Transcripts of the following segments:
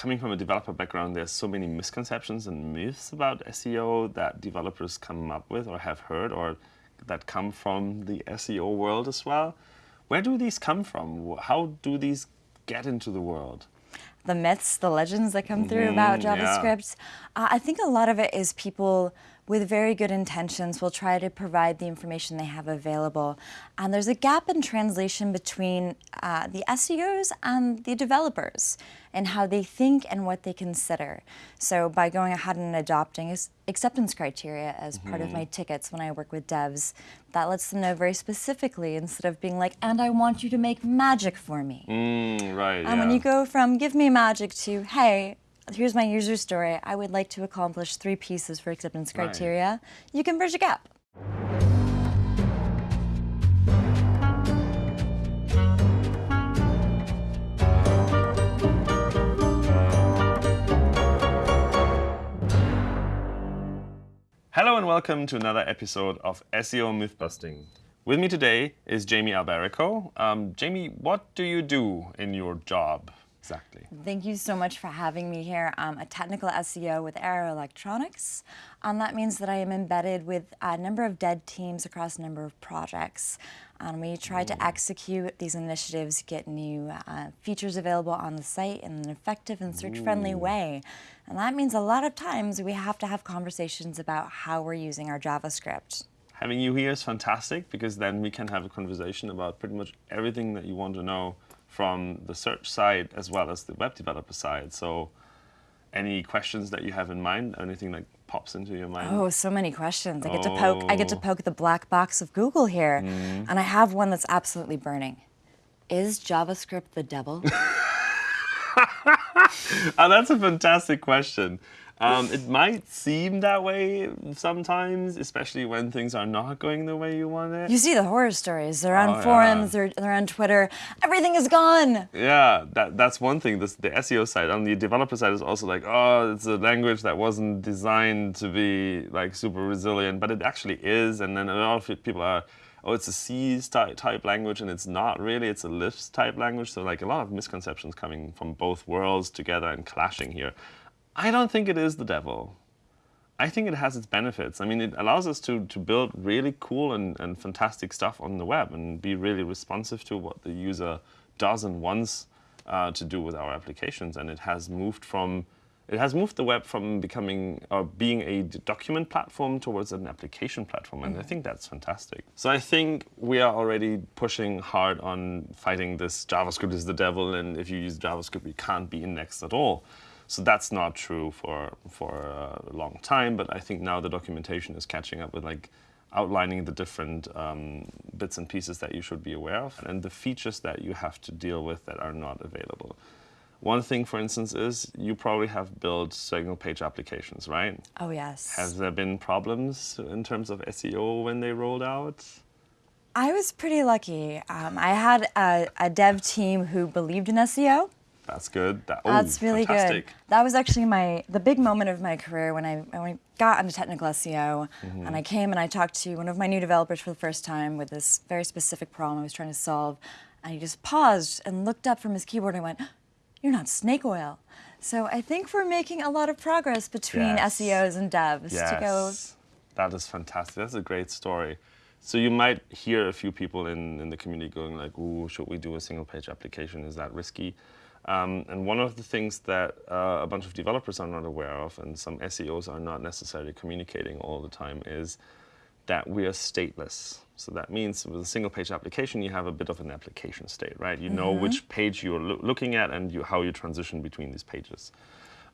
coming from a developer background, there's so many misconceptions and myths about SEO that developers come up with or have heard or that come from the SEO world as well. Where do these come from? How do these get into the world? The myths, the legends that come through mm about JavaScript. Yeah. Uh, I think a lot of it is people with very good intentions will try to provide the information they have available. And there's a gap in translation between uh, the SEOs and the developers and how they think and what they consider. So by going ahead and adopting acceptance criteria as mm -hmm. part of my mm-hmm. tickets when I work with devs, that lets them know very specifically instead of being like, and I want you to make magic for me. Mm, right, And yeah. when you go from give me magic to, hey, here's my user story. I would like to accomplish three pieces for acceptance criteria. Right. You can bridge a gap. Hello and welcome to another episode of SEO Mythbusting. With me today is Jamie Alberico. Um, Jamie, what do you do in your job? Exactly. Thank you so much for having me here. I'm a technical SEO with Arrow Electronics. and that means that I am embedded with a number of dead teams across a number of projects. And we try Ooh. to execute these initiatives, get new uh, features available on the site in an effective and search-friendly way. And that means a lot of times we have to have conversations about how we're using our JavaScript. Having you here is fantastic because then we can have a conversation about pretty much everything that you want to know from the search side as well as the web developer side. So any questions that you have in mind, anything that pops into your mind? Oh, so many questions. I get oh. to poke I get to oh. poke the black box of Google here. Mm. And I have one that's absolutely burning. Is JavaScript the devil? oh, that's a fantastic question. Um, it might seem that way sometimes, especially when things are not going the way you want it. You see the horror stories. They're on oh, forums, yeah. they're, they're on Twitter. Everything is gone. Yeah, that, that's one thing. This, the SEO side. On the developer side is also like, oh, it's a language that wasn't designed to be like super resilient, but it actually is. And then a lot of people are, oh, it's a C type language, and it's not really. It's a Lisp type language. So like a lot of misconceptions coming from both worlds together and clashing here. I don't think it is the devil. I think it has its benefits. I mean, it allows us to, to build really cool and, and fantastic stuff on the web and be really responsive to what the user does and wants uh, to do with our applications. And it has moved from it has moved the web from becoming or being a document platform towards an application platform, and mm -hmm. I think that's fantastic. So I think we are already pushing hard on fighting this JavaScript is the devil, and if you use JavaScript, you can't be indexed at all. So that's not true for, for a long time, but I think now the documentation is catching up with like outlining the different um, bits and pieces that you should be aware of and the features that you have to deal with that are not available. One thing, for instance, is you probably have built single page applications, right? Oh, yes. Has there been problems in terms of SEO when they rolled out? I was pretty lucky. Um, I had a, a dev team who believed in SEO. That's good. That, oh, That's really fantastic. good. That was actually my the big moment of my career when I, when I got into technical SEO mm -hmm. and I came and I talked to one of my new developers for the first time with this very specific problem I was trying to solve. And he just paused and looked up from his keyboard and went, you're not snake oil. So I think we're making a lot of progress between yes. SEOs and devs yes. to go. That is fantastic. That's a great story. So you might hear a few people in, in the community going like, ooh, should we do a single page application? Is that risky? Um, and one of the things that uh, a bunch of developers are not aware of, and some SEOs are not necessarily communicating all the time, is that we are stateless. So that means with a single page application, you have a bit of an application state, right? You mm -hmm. know mm-hmm. which page you're lo looking at and you, how you transition between these pages.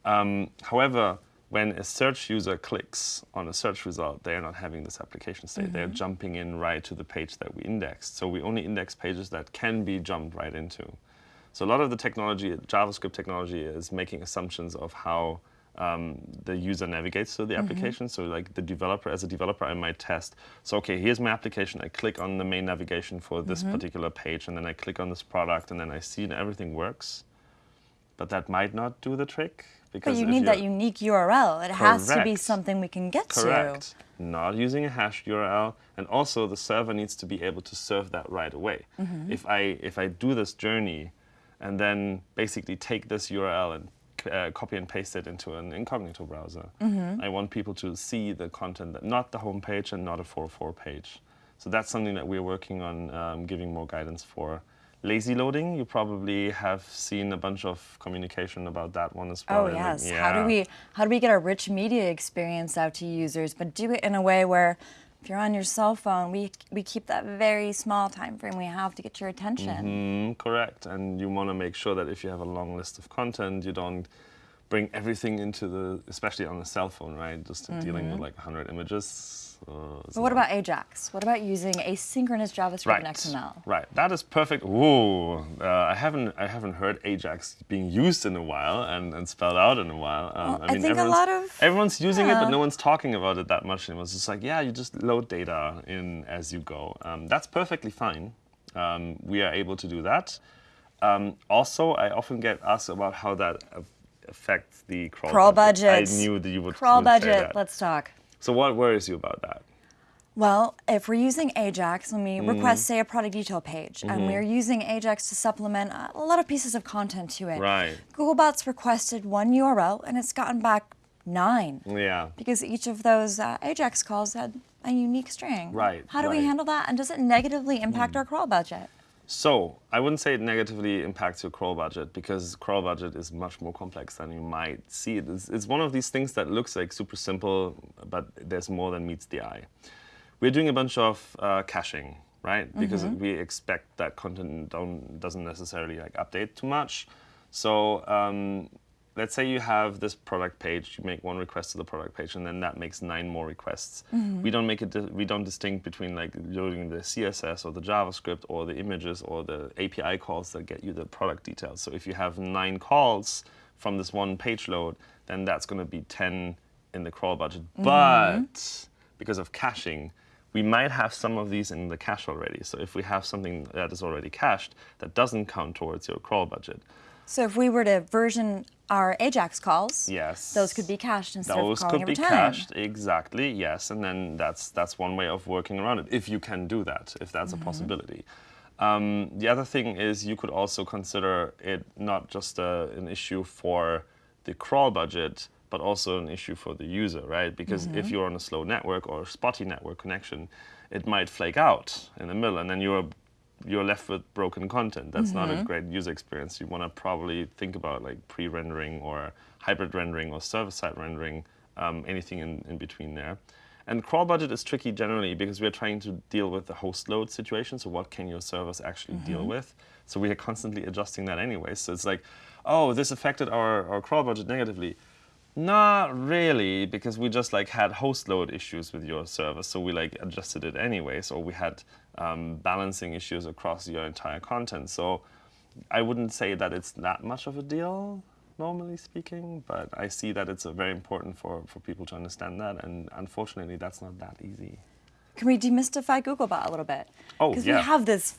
Um, however, when a search user clicks on a search result, they are not having this application state. Mm -hmm. They're jumping in right to the page that we indexed. So we only index pages that can be jumped right into. So a lot of the technology, JavaScript technology, is making assumptions of how um, the user navigates through the mm -hmm. application. So like the developer, as a developer, I might test. So okay, here's my application. I click on the main navigation for this mm -hmm. particular page, and then I click on this product, and then I see and everything works. But that might not do the trick. Because but you need that unique URL. It correct. has to be something we can get correct. to. Not using a hashed URL, and also the server needs to be able to serve that right away. Mm -hmm. If I if I do this journey and then basically take this URL and uh, copy and paste it into an incognito browser. Mm-hmm. I want people to see the content, that, not the home page and not a 404 page. So that's something that we're working on um, giving more guidance for. Lazy loading, you probably have seen a bunch of communication about that one as well. Oh yes. Yeah. How do we how do we get a rich media experience out to users, but do it in a way where if you're on your cell phone, we we keep that very small time frame we have to get your attention. Mm-hmm, correct, and you want to make sure that if you have a long list of content, you don't bring everything into the, especially on a cell phone, right? Just mm-hmm. dealing with like 100 images uh, but what about Ajax? What about using asynchronous JavaScript right. in XML? Right, that is perfect. Whoa, uh, I haven't I haven't heard Ajax being used in a while and, and spelled out in a while. Um, well, I, mean, I think a lot of everyone's using yeah. it, but no one's talking about it that much. And it was just like, yeah, you just load data in as you go. Um, that's perfectly fine. Um, we are able to do that. Um, also, I often get asked about how that affects the crawl, crawl budget. I knew that you would crawl budget. Let's talk. So what worries you about that? Well, if we're using Ajax when we mm. request, say, a product detail page, mm-hmm. and we're using Ajax to supplement a lot of pieces of content to it, right. Googlebot's requested one URL and it's gotten back nine. Yeah. Because each of those uh, Ajax calls had a unique string. Right. How do right. we handle that? And does it negatively impact mm. our crawl budget? So I wouldn't say it negatively impacts your crawl budget because crawl budget is much more complex than you might see. It's, it's one of these things that looks like super simple, but there's more than meets the eye. We're doing a bunch of uh, caching, right? Because mm -hmm. we expect that content don't, doesn't necessarily like update too much. So um, let's say you have this product page, you make one request to the product page, and then that makes nine more requests. Mm -hmm. We don't make it. We don't distinct between like loading the CSS or the JavaScript or the images or the API calls that get you the product details. So if you have nine calls from this one page load, then that's going to be ten in the crawl budget. Mm -hmm. But because of caching, we might have some of these in the cache already. So if we have something that is already cached, that doesn't count towards your crawl budget. So if we were to version our Ajax calls, yes, those could be cached instead those of calling could be time. cached exactly. Yes, and then that's that's one way of working around it if you can do that, if that's mm -hmm. a mm-hmm. possibility. Um, the other thing is you could also consider it not just a, an issue for the crawl budget, but also an issue for the user, right? Because mm -hmm. if you're on a slow network or a spotty network connection, it might flake out in the middle, and then you're you're left with broken content. That's mm -hmm. not a mm-hmm. great user experience. You want to probably think about like pre-rendering or hybrid rendering or server-side rendering, um, anything in, in between there. And crawl budget is tricky generally because we're trying to deal with the host load situation. So what can your servers actually mm -hmm. deal mm-hmm. with? So we are constantly adjusting that anyway. So it's like, oh, this affected our, our crawl budget negatively. Not really, because we just like had host load issues with your server, so we like adjusted it anyways, or we had um, balancing issues across your entire content. So I wouldn't say that it's that much of a deal, normally speaking, but I see that it's very important for, for people to understand that, and unfortunately, that's not that easy. Can we demystify Googlebot a little bit? Oh, yeah. Because we have this,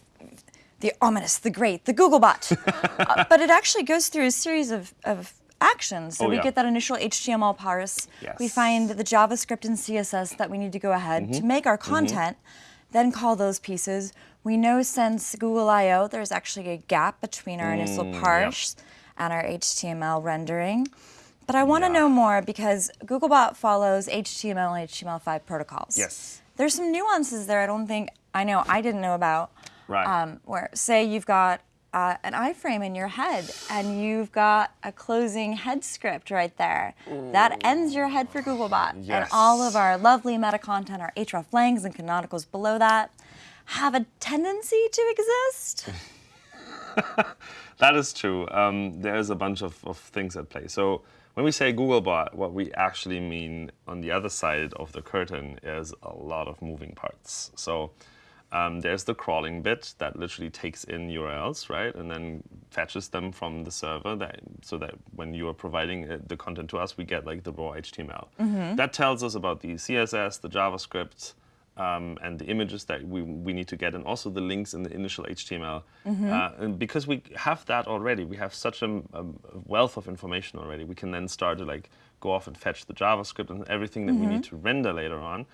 the ominous, the great, the Googlebot, uh, but it actually goes through a series of, of actions. So oh, we yeah. get that initial HTML parse. Yes. We find the JavaScript and CSS that we need to go ahead mm -hmm. to make our mm-hmm. content, mm -hmm. Then call those pieces. We know since Google I/O there's actually a gap between our initial mm, parse yep. and our HTML rendering. But I want to yeah. know more because Googlebot follows HTML and HTML5 protocols. Yes. There's some nuances there I don't think I know I didn't know about. Right. Um, where say you've got uh, an iframe in your head and you've got a closing head script right there. Ooh. That ends your head for Googlebot. Yes. And all of our lovely meta content, our hreflangs and canonicals below that, have a tendency to exist. that is true. Um, there's a bunch of, of things at play. So when we say Googlebot, what we actually mean on the other side of the curtain is a lot of moving parts. So um, there's the crawling bit that literally takes in URLs, right, and then fetches them from the server that, so that when you are providing uh, the content to us, we get like the raw HTML. Mm -hmm. That tells us about the CSS, the JavaScript, um, and the images that we, we need to get, and also the links in the initial HTML. Mm -hmm. uh, and because we have that already, we have such a, a, wealth of information already, we can then start to like go off and fetch the JavaScript and everything that mm -hmm. we need mm-hmm. to render later on.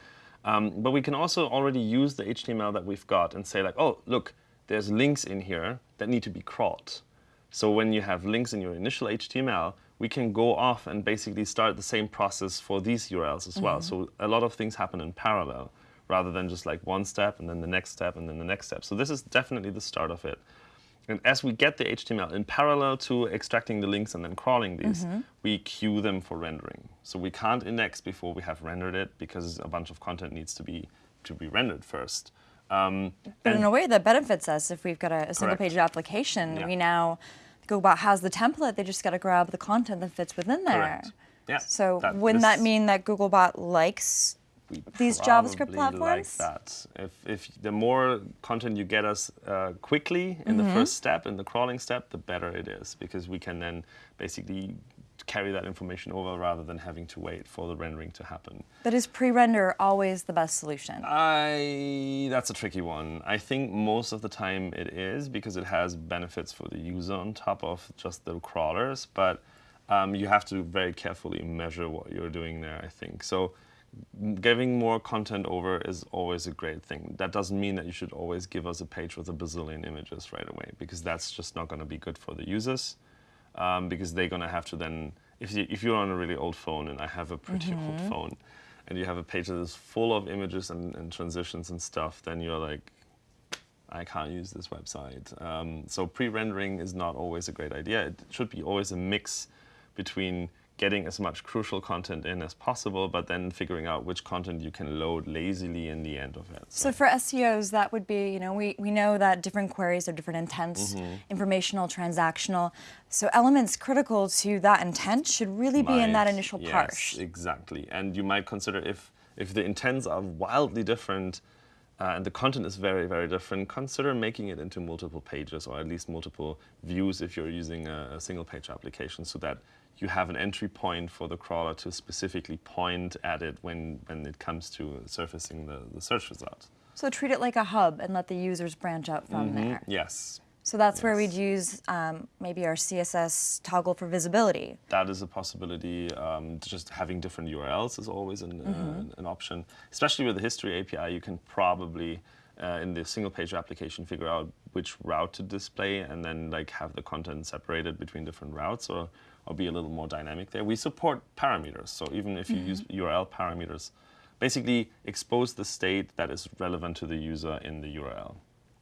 Um, but we can also already use the HTML that we've got and say like, oh, look, there's links in here that need to be crawled. So when you have links in your initial HTML, we can go off and basically start the same process for these URLs as well. So a lot of things happen in parallel rather than just like one step and then the next step and then the next step. So this is definitely the start of it. And as we get the HTML in parallel to extracting the links and then crawling these, we queue them for rendering. So we can't index before we have rendered it because a bunch of content needs to be to be rendered first. Um, But in a way that benefits us if we've got a, a single-page application. Yeah. We now go about how's the template, they just got to grab the content that fits within there. Correct. Yeah, So that- wouldn't that mean that Googlebot likes these JavaScript probably like platforms? that. If, if the more content you get us uh, quickly in Mm-hmm. the first step, in the crawling step, the better it is because we can then basically carry that information over rather than having to wait for the rendering to happen. But is pre-render always the best solution? I that's a tricky one. I think most of the time it is because it has benefits for the user on top of just the crawlers, but um, you have to very carefully measure what you're doing there. I think so. Giving more content over is always a great thing. That doesn't mean that you should always give us a page with a bazillion images right away, because that's just not going to be good for the users. Um, because they're going to have to then, if, you, if you're on a really old phone and I have a pretty old phone, and you have a page that is full of images and, and transitions and stuff, then you're like, I can't use this website. Um, so pre-rendering is not always a great idea. It should be always a mix between getting as much crucial content in as possible, but then figuring out which content you can load lazily in the end of it. So for SEOs, that would be, you know, we, we know that different queries have different intents, Mm-hmm. informational, transactional. So elements critical to that intent should really be in that Might, initial yes, parse. Exactly, and you might consider if if the intents are wildly different. Uh, and the content is very, very different. Consider making it into multiple pages or at least multiple views if you're using a, a single page application so that you have an entry point for the crawler to specifically point at it when, when it comes to surfacing the, the search result. So treat it like a hub and let the users branch out from Mm-hmm. there. Yes, So that's where we'd use um, maybe our CSS toggle for visibility. that is a possibility. Um, just having different URLs is always an, uh, an option. Especially with the history API, you can probably uh, in the single page application figure out which route to display and then like have the content separated between different routes or, or be a little more dynamic there. We support parameters, so even if you mm-hmm. use URL parameters, basically expose the state that is relevant to the user in the URL.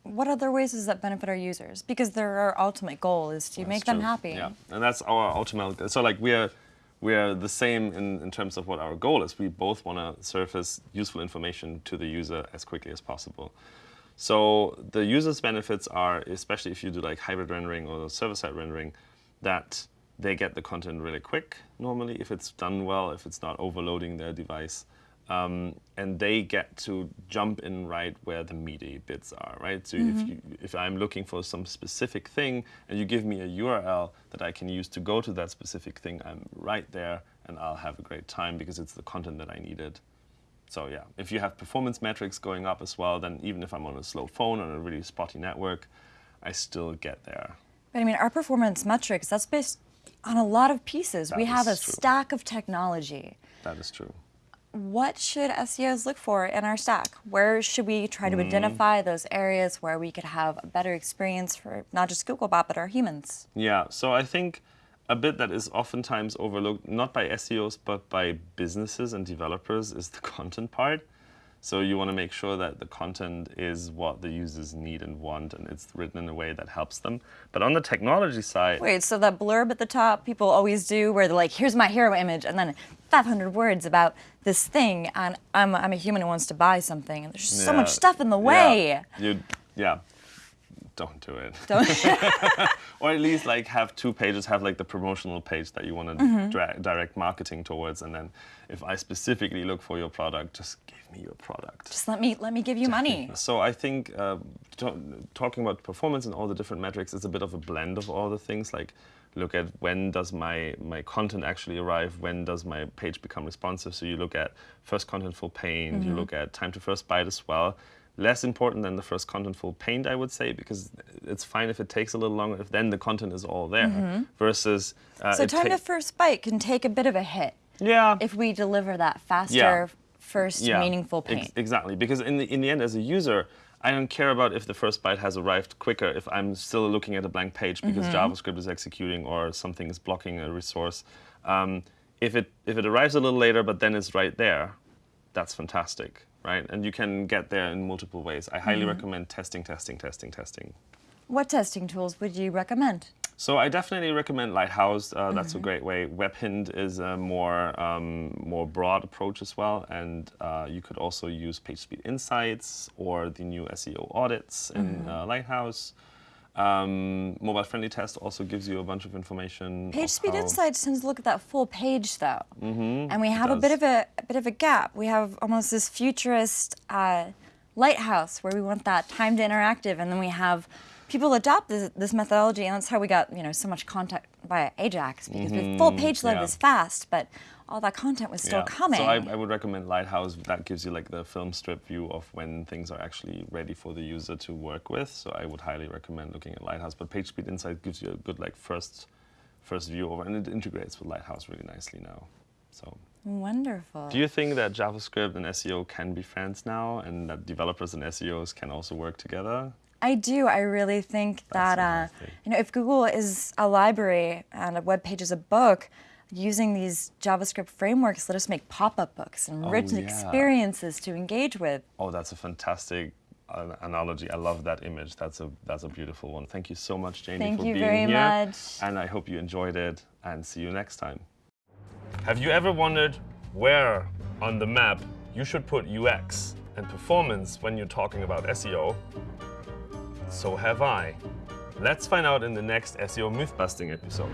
What other ways does that benefit our users? Because their ultimate goal is to make That's them happy. Yeah, and that's our ultimate. goal. So like we're we're the same in, in terms of what our goal is. We both want to surface useful information to the user as quickly as possible. So the user's benefits are, especially if you do like hybrid rendering or server-side rendering, that they get the content really quick normally if it's done well, if it's not overloading their device. Um, and they get to jump in right where the meaty bits are, right? So if, you, if I'm looking for some specific thing and you give me a URL that I can use to go to that specific thing, I'm right there and I'll have a great time because it's the content that I needed. So yeah, if you have performance metrics going up as well, then even if I'm on a slow phone on a really spotty network, I still get there. But I mean, our performance metrics, that's based on a lot of pieces. we have a true. stack of technology. That is true. What should SEOs look for in our stack? Where should we try to hmm. identify those areas where we could have a better experience for not just Googlebot, but our humans? Yeah, so I think a bit that is oftentimes overlooked, not by SEOs, but by businesses and developers, is the content part. So you want to make sure that the content is what the users need and want, and it's written in a way that helps them. But on the technology side, Wait, so that blurb at the top people always do where they're like, here's my hero image, and then 500 words about this thing, and I'm, I'm a human who wants to buy something, and there's just so much stuff in the way. Yeah, yeah. Don't do it. Don't- or at least like have two pages, have like the promotional page that you want to Mm-hmm. direct marketing towards, and then if I specifically look for your product, just give me your product. Just let me let me give you money. So I think uh, talking about performance and all the different metrics is a bit of a blend of all the things. Like look at when does my my content actually arrive, when does my page become responsive. So you look at first content contentful paint, you look at time to first byte as well. Less important than the first contentful paint, I would say, because it's fine if it takes a little longer if then the content is all there. Versus uh, So time to first byte can take a bit of a hit yeah if we deliver that faster, Yeah. first yeah, meaningful ex- paint. exactly, because in the in the end, as a user, I don't care about if the first byte has arrived quicker if I'm still looking at a blank page because Mm-hmm. JavaScript is executing or something is blocking a resource. Um, if it if it arrives a little later, but then it's right there, that's fantastic, right? And you can get there in multiple ways. I highly Mm-hmm. recommend testing, testing, testing, testing. What testing tools would you recommend? So I definitely recommend Lighthouse. Uh, that's a great way. WebHint is a more um, more broad approach as well, and uh, you could also use PageSpeed Insights or the new SEO audits in uh, Lighthouse. Um, Mobile Friendly Test also gives you a bunch of information. of PageSpeed how- Insights tends to look at that full page, though, and we have a bit of a, a bit of a gap. We have almost this futurist uh, lighthouse where we want that timed interactive, and then we have people adopt this, this methodology, and that's how we got you know so much content via Ajax because the full mm-hmm. page load yeah. was fast, but all that content was still coming. So I, I would recommend Lighthouse. That gives you like the film strip view of when things are actually ready for the user to work with. So I would highly recommend looking at Lighthouse. But PageSpeed Insight gives you a good like first first view over, and it integrates with Lighthouse really nicely now. So Wonderful. do you think that JavaScript and SEO can be friends now, and that developers and SEOs can also work together? I do. I really think that uh, you know, if Google is a library and a web page is a book, using these JavaScript frameworks let us make pop-up books and rich yeah. experiences to engage with. Oh, that's a fantastic uh, analogy. I love that image. That's a that's a beautiful one. Thank you so much, Jamie, Thank for you being very here. much. And I hope you enjoyed it. And see you next time. Have you ever wondered where on the map you should put UX and performance when you're talking about SEO? So have I. Let's find out in the next SEO myth busting episode.